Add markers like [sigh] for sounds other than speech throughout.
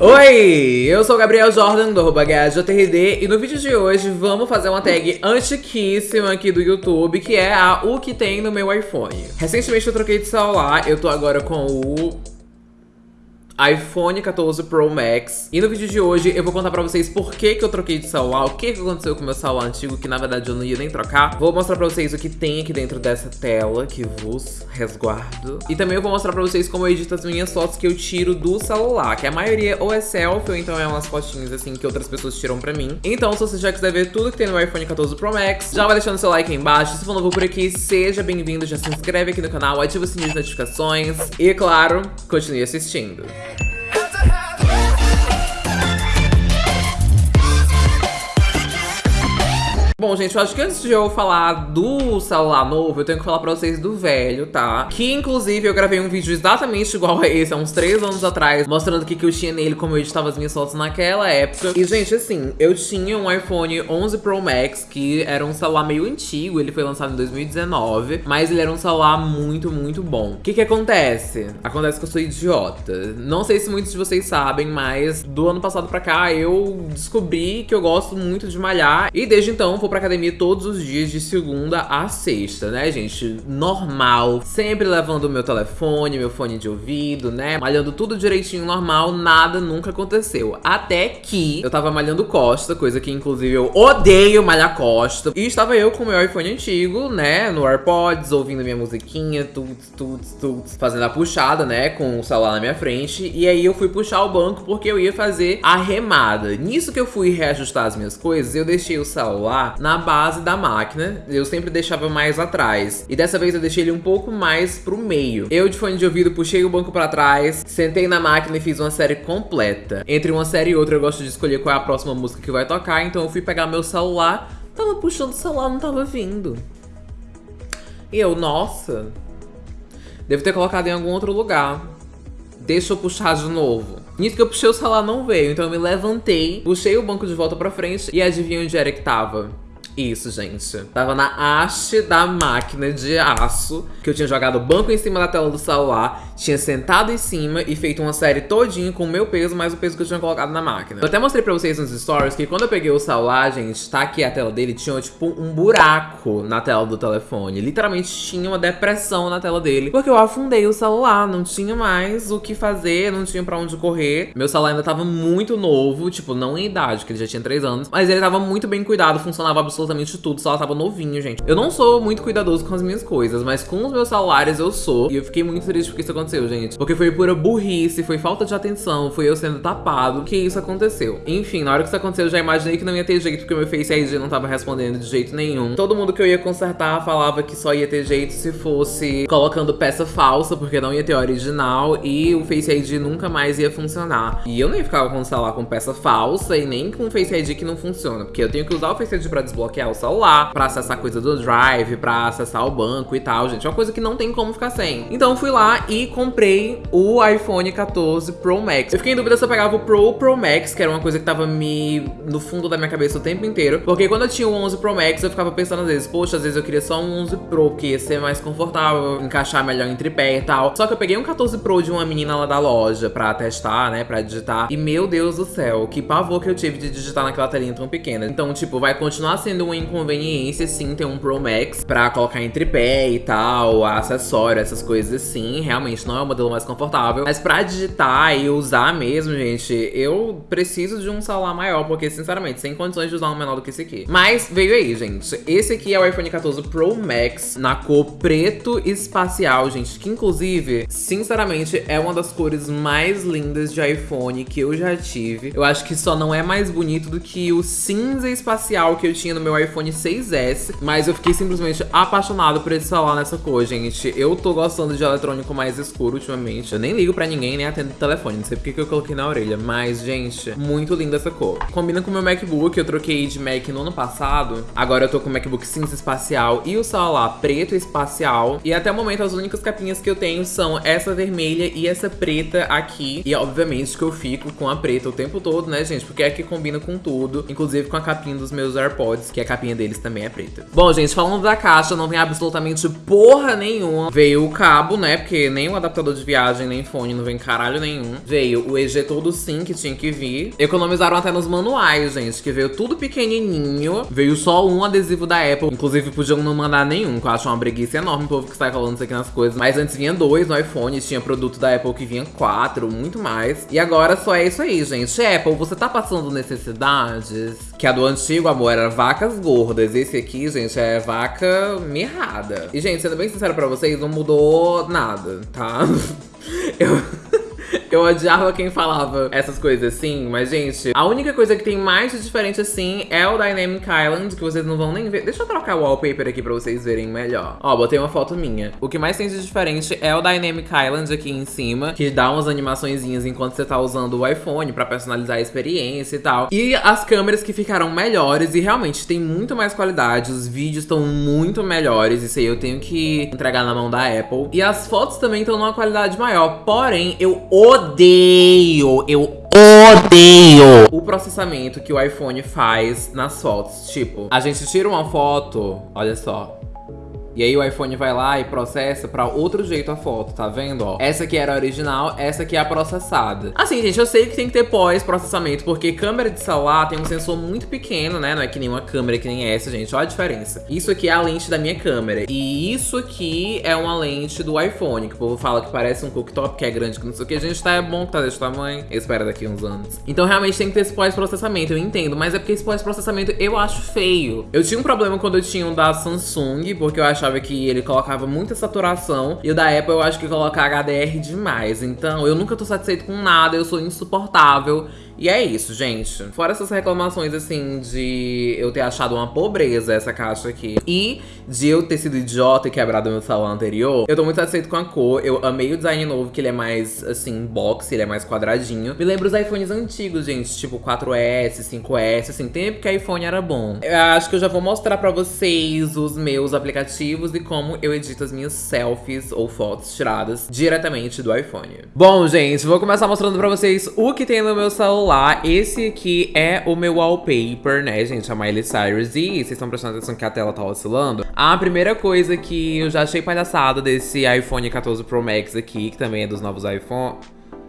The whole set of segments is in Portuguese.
Oi, eu sou o Gabriel Jordan do GajoTRD e no vídeo de hoje vamos fazer uma tag antiquíssima aqui do YouTube que é a O que tem no meu iPhone. Recentemente eu troquei de celular, eu tô agora com o iPhone 14 Pro Max. E no vídeo de hoje eu vou contar pra vocês por que, que eu troquei de celular, o que, que aconteceu com o meu celular antigo, que na verdade eu não ia nem trocar. Vou mostrar pra vocês o que tem aqui dentro dessa tela, que vos resguardo. E também eu vou mostrar pra vocês como eu edito as minhas fotos que eu tiro do celular, que a maioria ou é selfie ou então é umas fotinhas assim que outras pessoas tiram pra mim. Então se você já quiser ver tudo que tem no iPhone 14 Pro Max, já vai deixando seu like aí embaixo. Se for novo por aqui, seja bem-vindo, já se inscreve aqui no canal, ativa o sininho de notificações e, claro, continue assistindo. Bom, gente, eu acho que antes de eu falar do celular novo, eu tenho que falar pra vocês do velho, tá? Que, inclusive, eu gravei um vídeo exatamente igual a esse, há uns três anos atrás, mostrando o que, que eu tinha nele, como eu editava as minhas fotos naquela época. E, gente, assim, eu tinha um iPhone 11 Pro Max, que era um celular meio antigo, ele foi lançado em 2019, mas ele era um celular muito, muito bom. O que que acontece? Acontece que eu sou idiota. Não sei se muitos de vocês sabem, mas do ano passado pra cá, eu descobri que eu gosto muito de malhar, e desde então, vou pra academia todos os dias, de segunda a sexta, né, gente? Normal. Sempre levando meu telefone, meu fone de ouvido, né? Malhando tudo direitinho, normal, nada nunca aconteceu. Até que eu tava malhando costa, coisa que inclusive eu odeio malhar costa. E estava eu com o meu iPhone antigo, né, no AirPods, ouvindo minha musiquinha, tuts, tuts, tuts, fazendo a puxada, né, com o celular na minha frente. E aí eu fui puxar o banco porque eu ia fazer a remada. Nisso que eu fui reajustar as minhas coisas, eu deixei o celular na base da máquina. Eu sempre deixava mais atrás. E dessa vez eu deixei ele um pouco mais pro meio. Eu, de fone de ouvido, puxei o banco pra trás, sentei na máquina e fiz uma série completa. Entre uma série e outra, eu gosto de escolher qual é a próxima música que vai tocar. Então eu fui pegar meu celular, tava puxando o celular, não tava vindo. E eu, nossa, devo ter colocado em algum outro lugar. Deixa eu puxar de novo. Nisso que eu puxei o celular não veio, então eu me levantei, puxei o banco de volta pra frente e adivinha onde era que tava? Isso, gente. Tava na haste da máquina de aço, que eu tinha jogado o banco em cima da tela do celular, tinha sentado em cima e feito uma série todinha com o meu peso, mais o peso que eu tinha colocado na máquina. Eu até mostrei pra vocês nos stories que quando eu peguei o celular, gente, tá aqui a tela dele, tinha tipo um buraco na tela do telefone. Literalmente tinha uma depressão na tela dele, porque eu afundei o celular, não tinha mais o que fazer, não tinha pra onde correr. Meu celular ainda tava muito novo, tipo, não em idade, que ele já tinha 3 anos, mas ele tava muito bem cuidado, funcionava absolutamente absolutamente tudo, o celular tava novinho, gente. Eu não sou muito cuidadoso com as minhas coisas, mas com os meus celulares eu sou. E eu fiquei muito triste porque isso aconteceu, gente. Porque foi pura burrice, foi falta de atenção, foi eu sendo tapado que isso aconteceu. Enfim, na hora que isso aconteceu, eu já imaginei que não ia ter jeito, porque meu Face ID não tava respondendo de jeito nenhum. Todo mundo que eu ia consertar falava que só ia ter jeito se fosse colocando peça falsa, porque não ia ter original, e o Face ID nunca mais ia funcionar. E eu nem ficava com o celular com peça falsa e nem com o Face ID que não funciona, porque eu tenho que usar o Face ID pra desbloquear é o celular, pra acessar coisa do Drive, pra acessar o banco e tal, gente. É uma coisa que não tem como ficar sem. Então fui lá e comprei o iPhone 14 Pro Max. Eu fiquei em dúvida se eu pegava o Pro ou Pro Max, que era uma coisa que tava me no fundo da minha cabeça o tempo inteiro. Porque quando eu tinha o 11 Pro Max, eu ficava pensando às vezes, poxa, às vezes eu queria só um 11 Pro, que ia ser mais confortável, encaixar melhor em tripé e tal. Só que eu peguei um 14 Pro de uma menina lá da loja pra testar, né, pra digitar. E meu Deus do céu, que pavor que eu tive de digitar naquela telinha tão pequena. Então, tipo, vai continuar sendo uma inconveniência, sim, ter um Pro Max pra colocar em tripé e tal, acessório, essas coisas assim. Realmente não é o modelo mais confortável. Mas pra digitar e usar mesmo, gente, eu preciso de um celular maior, porque, sinceramente, sem condições de usar um menor do que esse aqui. Mas veio aí, gente. Esse aqui é o iPhone 14 Pro Max na cor preto espacial, gente, que inclusive, sinceramente, é uma das cores mais lindas de iPhone que eu já tive. Eu acho que só não é mais bonito do que o cinza espacial que eu tinha no meu iPhone 6S, mas eu fiquei simplesmente apaixonado por esse celular nessa cor, gente. Eu tô gostando de eletrônico mais escuro ultimamente. Eu nem ligo pra ninguém, nem atendo o telefone, não sei porque que eu coloquei na orelha, mas, gente, muito linda essa cor. Combina com o meu MacBook, eu troquei de Mac no ano passado, agora eu tô com o MacBook cinza espacial e o celular preto espacial, e até o momento as únicas capinhas que eu tenho são essa vermelha e essa preta aqui, e obviamente que eu fico com a preta o tempo todo, né, gente, porque é que combina com tudo, inclusive com a capinha dos meus AirPods, que a capinha deles também é preta. Bom, gente, falando da caixa, não vem absolutamente porra nenhuma. Veio o cabo, né? Porque nem o adaptador de viagem, nem fone, não vem caralho nenhum. Veio o ejetor do SIM, que tinha que vir. Economizaram até nos manuais, gente, que veio tudo pequenininho. Veio só um adesivo da Apple. Inclusive, podiam não mandar nenhum, que eu acho uma breguice enorme o povo que sai falando isso aqui nas coisas. Mas antes vinha dois no iPhone, tinha produto da Apple que vinha quatro, muito mais. E agora só é isso aí, gente. Apple, você tá passando necessidades? Que a do antigo, amor, era vacas gordas. Esse aqui, gente, é vaca mirrada. E, gente, sendo bem sincero pra vocês, não mudou nada, tá? [laughs] Eu... [laughs] Eu odiava quem falava essas coisas assim, mas, gente, a única coisa que tem mais de diferente assim é o Dynamic Island, que vocês não vão nem ver. Deixa eu trocar o wallpaper aqui pra vocês verem melhor. Ó, botei uma foto minha. O que mais tem de diferente é o Dynamic Island aqui em cima, que dá umas animaçõezinhas enquanto você tá usando o iPhone pra personalizar a experiência e tal. E as câmeras que ficaram melhores e realmente tem muito mais qualidade, os vídeos estão muito melhores, isso aí eu tenho que entregar na mão da Apple. E as fotos também estão numa qualidade maior, porém, eu odeio, eu odeio o processamento que o iPhone faz nas fotos. Tipo, a gente tira uma foto, olha só, e aí o iPhone vai lá e processa pra outro jeito a foto, tá vendo, ó? Essa aqui era a original, essa aqui é a processada. Assim, gente, eu sei que tem que ter pós-processamento, porque câmera de celular tem um sensor muito pequeno, né? Não é que nem uma câmera que nem essa, gente. Olha a diferença. Isso aqui é a lente da minha câmera. E isso aqui é uma lente do iPhone, que o povo fala que parece um cooktop, que é grande, que não sei o que. Gente, tá é bom que tá desse tamanho. Eu espero daqui uns anos. Então, realmente, tem que ter esse pós-processamento, eu entendo. Mas é porque esse pós-processamento eu acho feio. Eu tinha um problema quando eu tinha um da Samsung, porque eu achava achava que ele colocava muita saturação. E o da Apple eu acho que coloca HDR demais. Então eu nunca tô satisfeito com nada, eu sou insuportável. E é isso, gente. Fora essas reclamações, assim, de eu ter achado uma pobreza essa caixa aqui. E de eu ter sido idiota e quebrado meu salão anterior. Eu tô muito satisfeito com a cor. Eu amei o design novo, que ele é mais, assim, box, ele é mais quadradinho. Me lembra os iPhones antigos, gente. Tipo 4S, 5S, assim. Tempo que iPhone era bom. Eu acho que eu já vou mostrar pra vocês os meus aplicativos e como eu edito as minhas selfies ou fotos tiradas diretamente do iPhone. Bom, gente, vou começar mostrando pra vocês o que tem no meu celular celular, esse aqui é o meu wallpaper, né, gente? A Miley Cyrus. E vocês estão prestando atenção que a tela tá oscilando? A primeira coisa que eu já achei palhaçada desse iPhone 14 Pro Max aqui, que também é dos novos iPhone...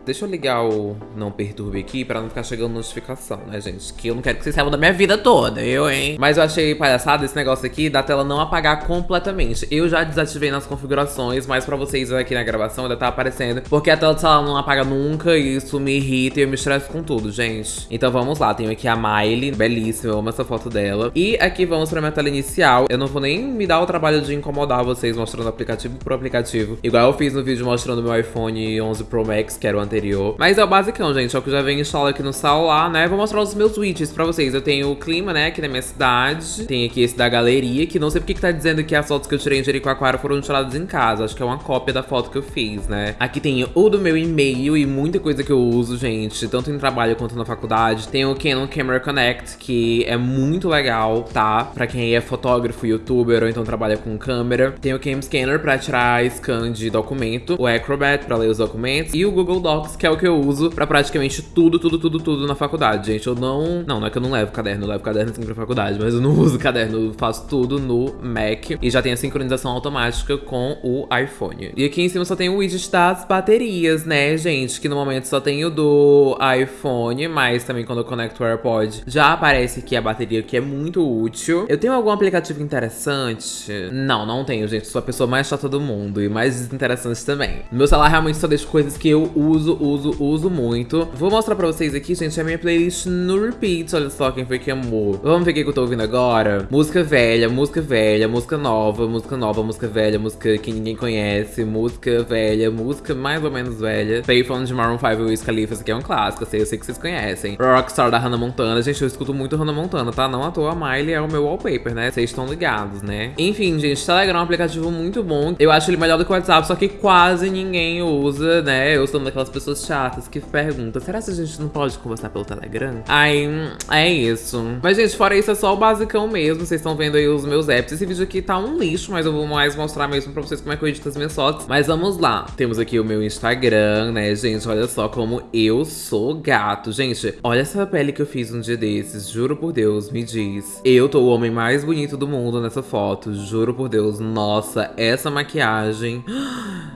Deixa eu ligar o não perturbe aqui pra não ficar chegando notificação, né, gente? Que eu não quero que vocês saibam da minha vida toda, eu, hein? Mas eu achei palhaçada esse negócio aqui da tela não apagar completamente. Eu já desativei nas configurações, mas pra vocês aqui na gravação ainda tá aparecendo. Porque a tela do celular não apaga nunca e isso me irrita e eu me estresso com tudo, gente. Então vamos lá, tenho aqui a Miley, belíssima, eu amo essa foto dela. E aqui vamos pra minha tela inicial. Eu não vou nem me dar o trabalho de incomodar vocês mostrando aplicativo por aplicativo. Igual eu fiz no vídeo mostrando meu iPhone 11 Pro Max, que era o anterior. Mas é o basicão, gente, é o que já vem instalado aqui no celular, né? Vou mostrar os meus widgets pra vocês. Eu tenho o clima, né, aqui na minha cidade. Tem aqui esse da galeria, que não sei porque que tá dizendo que as fotos que eu tirei em Jericoacoara foram tiradas em casa. Acho que é uma cópia da foto que eu fiz, né? Aqui tem o do meu e-mail e muita coisa que eu uso, gente, tanto em trabalho quanto na faculdade. Tem o Canon Camera Connect, que é muito legal, tá? Pra quem é fotógrafo, youtuber ou então trabalha com câmera. Tem o Cam Scanner pra tirar scan de documento. O Acrobat pra ler os documentos. E o Google Docs, que é o que eu uso pra praticamente tudo, tudo, tudo, tudo na faculdade, gente. Eu não... Não, não é que eu não levo caderno, eu levo caderno sempre pra faculdade, mas eu não [laughs] uso caderno, eu faço tudo no Mac. E já tem a sincronização automática com o iPhone. E aqui em cima só tem o widget das baterias, né, gente? Que no momento só tem o do iPhone, mas também quando eu conecto o AirPod já aparece aqui a bateria, que é muito útil. Eu tenho algum aplicativo interessante? Não, não tenho, gente. Sou a pessoa mais chata do mundo e mais desinteressante também. No meu celular realmente só deixo coisas que eu uso, uso uso, uso muito. Vou mostrar pra vocês aqui, gente, a minha playlist no repeat. Olha só quem foi que amou. Vamos ver o que eu tô ouvindo agora. Música velha, música velha, música nova, música nova, música velha, música que ninguém conhece, música velha, música mais ou menos velha. Payphone de Maroon 5 e Wiz Khalifa, isso aqui é um clássico, eu sei, eu sei que vocês conhecem. Rockstar da Hannah Montana, gente, eu escuto muito Hannah Montana, tá? Não à toa, a Miley é o meu wallpaper, né? Vocês estão ligados, né? Enfim, gente, Telegram é um aplicativo muito bom. Eu acho ele melhor do que o WhatsApp, só que quase ninguém usa, né? Eu sou uma daquelas pessoas pessoas chatas que perguntam, será que a gente não pode conversar pelo Telegram? Aí, é isso. Mas, gente, fora isso, é só o basicão mesmo. Vocês estão vendo aí os meus apps. Esse vídeo aqui tá um lixo, mas eu vou mais mostrar mesmo pra vocês como é que eu edito as minhas fotos. Mas vamos lá. Temos aqui o meu Instagram, né, gente? Olha só como eu sou gato. Gente, olha essa pele que eu fiz um dia desses. Juro por Deus, me diz. Eu tô o homem mais bonito do mundo nessa foto. Juro por Deus. Nossa, essa maquiagem...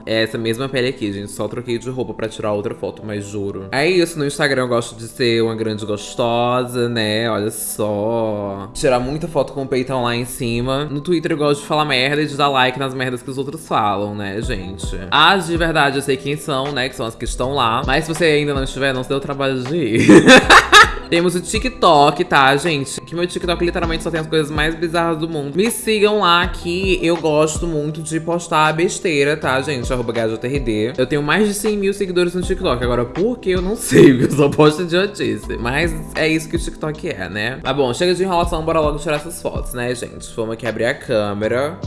É [gasps] essa mesma pele aqui, gente. Só troquei de roupa pra tirar outra foto, mas juro. É isso, no Instagram eu gosto de ser uma grande gostosa, né? Olha só. Tirar muita foto com o peitão lá em cima. No Twitter eu gosto de falar merda e de dar like nas merdas que os outros falam, né, gente? As de verdade eu sei quem são, né? Que são as que estão lá. Mas se você ainda não estiver, não se deu trabalho de ir. [laughs] Temos o TikTok, tá, gente? Que meu TikTok literalmente só tem as coisas mais bizarras do mundo. Me sigam lá que eu gosto muito de postar besteira, tá, gente? Arroba GajoTRD. Eu tenho mais de 100 mil seguidores no TikTok. Agora, por que eu não sei? [laughs] Porque eu só posto idiotice. Mas é isso que o TikTok é, né? Mas bom, chega de enrolação, bora logo tirar essas fotos, né, gente? Vamos aqui abrir a câmera.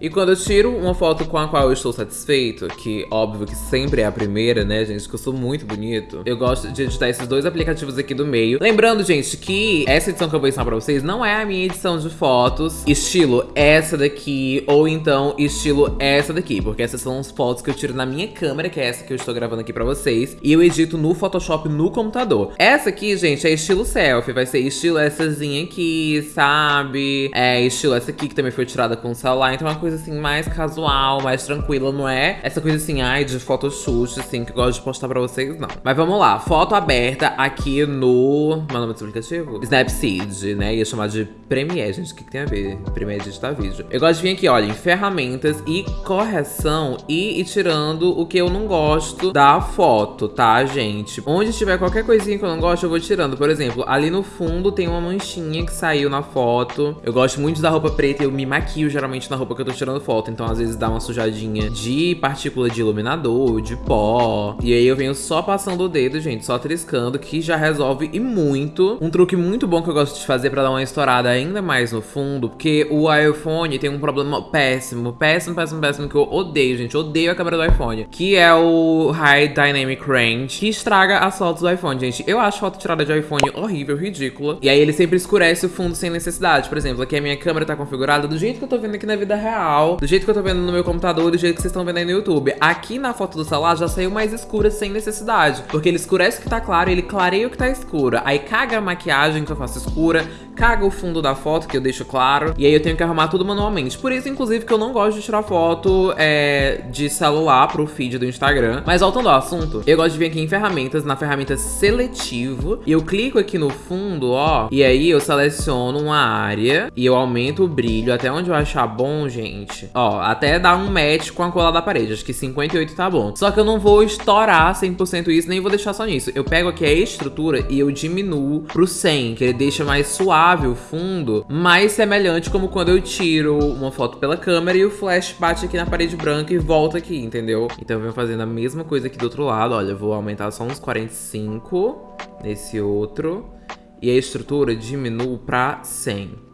E quando eu tiro uma foto com a qual eu estou satisfeito, que óbvio que sempre é a primeira, né, gente, que eu sou muito bonito, eu gosto de editar esses dois aplicativos aqui do meio. Lembrando, gente, que essa edição que eu vou ensinar pra vocês não é a minha edição de fotos estilo essa daqui, ou então estilo essa daqui, porque essas são as fotos que eu tiro na minha câmera, que é essa que eu estou gravando aqui pra vocês, e eu edito no Photoshop no computador. Essa aqui, gente, é estilo selfie, vai ser estiloessazinha aqui, sabe? É estilo essa aqui, que também foi tirada com o celular, então é uma coisa coisa assim mais casual, mais tranquila, não é essa coisa assim, ai, de photoshoot, assim, que eu gosto de postar pra vocês, não. Mas vamos lá, foto aberta aqui no... Meu nome é aplicativo? Snapseed, né? Ia chamar de Premiere, gente, o que, que tem a ver? Premiere editar vídeo. Eu gosto de vir aqui, olha, em ferramentas e correção e ir tirando o que eu não gosto da foto, tá, gente? Onde tiver qualquer coisinha que eu não gosto, eu vou tirando. Por exemplo, ali no fundo tem uma manchinha que saiu na foto. Eu gosto muito da roupa preta, eu me maquio geralmente na roupa que eu tô tirando foto, então às vezes dá uma sujadinha de partícula de iluminador, de pó. E aí eu venho só passando o dedo, gente, só triscando, que já resolve e muito. Um truque muito bom que eu gosto de fazer pra dar uma estourada ainda mais no fundo, porque o iPhone tem um problema péssimo, péssimo, péssimo, péssimo, que eu odeio, gente. odeio a câmera do iPhone, que é o High Dynamic Range, que estraga as fotos do iPhone, gente. Eu acho foto tirada de iPhone horrível, ridícula. E aí ele sempre escurece o fundo sem necessidade. Por exemplo, aqui a minha câmera tá configurada do jeito que eu tô vendo aqui na vida real real, do jeito que eu tô vendo no meu computador, do jeito que vocês estão vendo aí no YouTube. Aqui na foto do celular já saiu mais escura sem necessidade, porque ele escurece o que tá claro ele clareia o que tá escuro. Aí caga a maquiagem que eu faço escura, caga o fundo da foto que eu deixo claro, e aí eu tenho que arrumar tudo manualmente. Por isso, inclusive, que eu não gosto de tirar foto é, de celular pro feed do Instagram. Mas voltando ao assunto, eu gosto de vir aqui em ferramentas, na ferramenta seletivo, e eu clico aqui no fundo, ó, e aí eu seleciono uma área e eu aumento o brilho até onde eu achar bom, gente. Ó, até dar um match com a cola da parede. Acho que 58 tá bom. Só que eu não vou estourar 100% isso, nem vou deixar só nisso. Eu pego aqui a estrutura e eu diminuo pro 100, que ele deixa mais suave o fundo, mais semelhante como quando eu tiro uma foto pela câmera e o flash bate aqui na parede branca e volta aqui, entendeu? Então eu venho fazendo a mesma coisa aqui do outro lado. Olha, vou aumentar só uns 45 nesse outro. E a estrutura diminuo pra 100.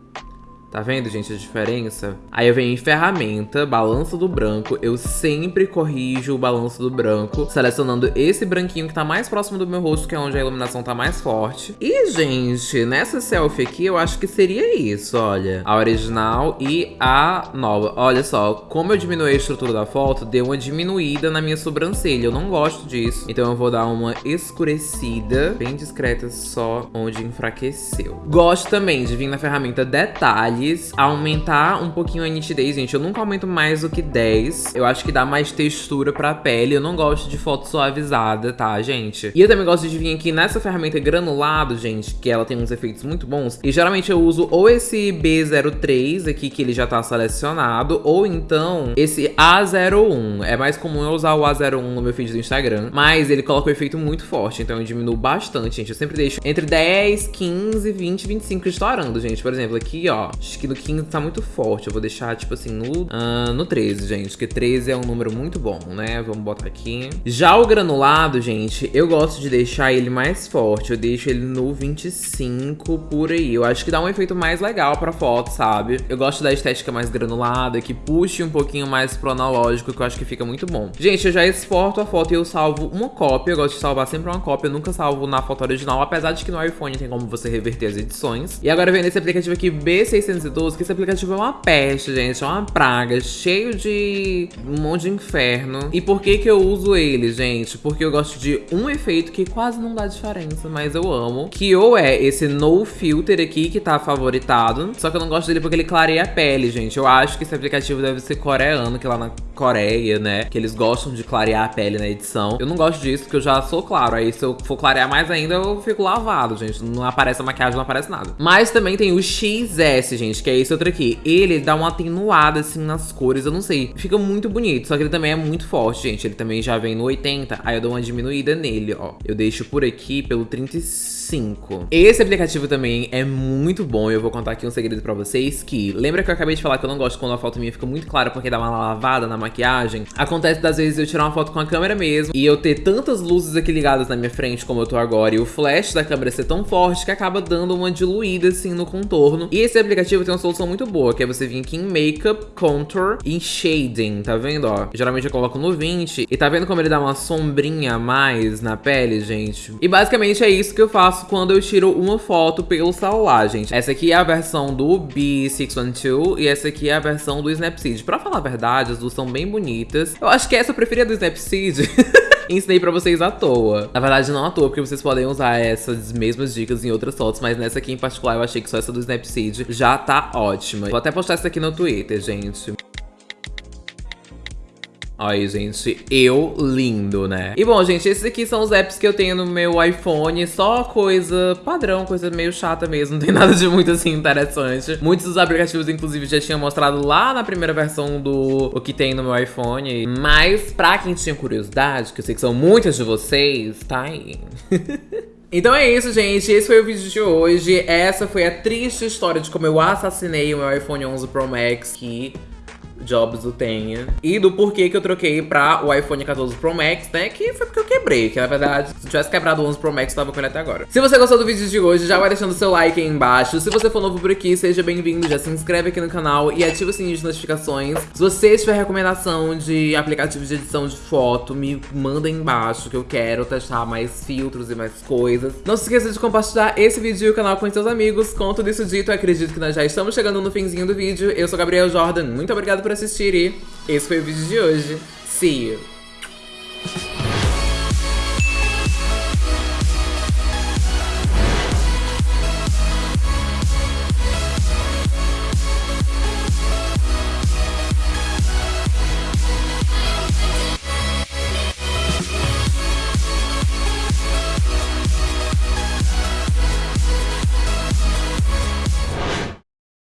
Tá vendo, gente, a diferença? Aí eu venho em ferramenta, balanço do branco. Eu sempre corrijo o balanço do branco, selecionando esse branquinho que tá mais próximo do meu rosto, que é onde a iluminação tá mais forte. E, gente, nessa selfie aqui, eu acho que seria isso, olha. A original e a nova. Olha só, como eu diminui a estrutura da foto, deu uma diminuída na minha sobrancelha. Eu não gosto disso. Então eu vou dar uma escurecida, bem discreta, só onde enfraqueceu. Gosto também de vir na ferramenta detalhe aumentar um pouquinho a nitidez, gente. Eu nunca aumento mais do que 10. Eu acho que dá mais textura pra pele. Eu não gosto de foto suavizada, tá, gente? E eu também gosto de vir aqui nessa ferramenta granulado, gente, que ela tem uns efeitos muito bons. E geralmente eu uso ou esse B03 aqui, que ele já tá selecionado, ou então esse A01. É mais comum eu usar o A01 no meu feed do Instagram, mas ele coloca um efeito muito forte, então eu diminuo bastante, gente. Eu sempre deixo entre 10, 15, 20, 25 estourando, gente. Por exemplo, aqui, ó, Que no 15 tá muito forte. Eu vou deixar, tipo assim, no, uh, no 13, gente. Porque 13 é um número muito bom, né? Vamos botar aqui. Já o granulado, gente, eu gosto de deixar ele mais forte. Eu deixo ele no 25 por aí. Eu acho que dá um efeito mais legal pra foto, sabe? Eu gosto da estética mais granulada, que puxe um pouquinho mais pro analógico, que eu acho que fica muito bom. Gente, eu já exporto a foto e eu salvo uma cópia. Eu gosto de salvar sempre uma cópia. Eu nunca salvo na foto original, apesar de que no iPhone tem como você reverter as edições. E agora vem nesse aplicativo aqui, B612, que esse aplicativo é uma peste, gente. É uma praga, cheio de um monte de inferno. E por que que eu uso ele, gente? Porque eu gosto de um efeito que quase não dá diferença, mas eu amo. Que ou é esse No Filter aqui, que tá favoritado. Só que eu não gosto dele porque ele clareia a pele, gente. Eu acho que esse aplicativo deve ser coreano, que lá na Coreia, né? Que eles gostam de clarear a pele na edição. Eu não gosto disso, porque eu já sou claro. Aí se eu for clarear mais ainda, eu fico lavado, gente. Não aparece a maquiagem, não aparece nada. Mas também tem o XS, gente, que é esse outro aqui. Ele dá uma atenuada, assim, nas cores, eu não sei. Fica muito bonito, só que ele também é muito forte, gente. Ele também já vem no 80, aí eu dou uma diminuída nele, ó. Eu deixo por aqui pelo 35. 5. Esse aplicativo também é muito bom eu vou contar aqui um segredo pra vocês que... Lembra que eu acabei de falar que eu não gosto quando a foto minha fica muito clara porque dá uma lavada na maquiagem? Acontece das vezes eu tirar uma foto com a câmera mesmo e eu ter tantas luzes aqui ligadas na minha frente como eu tô agora e o flash da câmera ser tão forte que acaba dando uma diluída assim no contorno. E esse aplicativo tem uma solução muito boa, que é você vir aqui em Makeup, Contour e Shading, tá vendo, ó? Geralmente eu coloco no 20 e tá vendo como ele dá uma sombrinha a mais na pele, gente? E basicamente é isso que eu faço quando eu tiro uma foto pelo celular, gente. Essa aqui é a versão do B612 e essa aqui é a versão do Snapseed. Pra falar a verdade, as duas são bem bonitas. Eu acho que essa eu preferia do Snapseed. [laughs] ensinei pra vocês à toa. Na verdade, não à toa, porque vocês podem usar essas mesmas dicas em outras fotos, mas nessa aqui em particular eu achei que só essa do Snapseed já tá ótima. Vou até postar essa aqui no Twitter, gente. Aí, gente, eu lindo, né? E bom, gente, esses aqui são os apps que eu tenho no meu iPhone. Só coisa padrão, coisa meio chata mesmo. Não tem [laughs] nada de muito, assim, interessante. Muitos dos aplicativos, inclusive, já tinham mostrado lá na primeira versão do o que tem no meu iPhone. Mas, pra quem tinha curiosidade, que eu sei que são muitas de vocês, tá aí. [laughs] Então é isso, gente. Esse foi o vídeo de hoje. Essa foi a triste história de como eu assassinei o meu iPhone 11 Pro Max, que Jobs o tenha. E do porquê que eu troquei pra o iPhone 14 Pro Max, né? Que foi porque eu quebrei, que na verdade, se eu tivesse quebrado o 11 Pro Max, eu tava com ele até agora. Se você gostou do vídeo de hoje, já vai deixando seu like aí embaixo. Se você for novo por aqui, seja bem-vindo, já se inscreve aqui no canal e ativa o sininho de notificações. Se você tiver recomendação de aplicativos de edição de foto, me manda aí embaixo que eu quero testar mais filtros e mais coisas. Não se esqueça de compartilhar esse vídeo e o canal com seus amigos. Com tudo isso dito, acredito que nós já estamos chegando no finzinho do vídeo. Eu sou Gabriel Jordan, muito obrigado por assistir e esse foi o vídeo de hoje. See you!